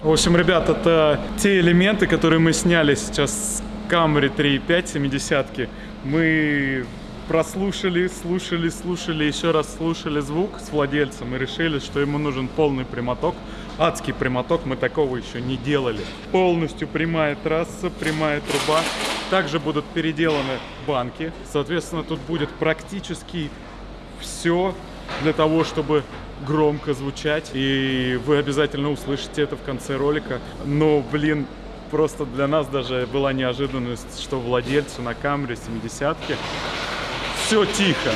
В общем, ребят, это те элементы, которые мы сняли сейчас с Camry 3.5 70 Мы прослушали, слушали, слушали, еще раз слушали звук с владельцем и решили, что ему нужен полный прямоток. Адский прямоток, мы такого еще не делали. Полностью прямая трасса, прямая труба. Также будут переделаны банки. Соответственно, тут будет практически все для того, чтобы громко звучать, и вы обязательно услышите это в конце ролика. Но, блин, просто для нас даже была неожиданность, что владельцу на камере 70-ки все тихо.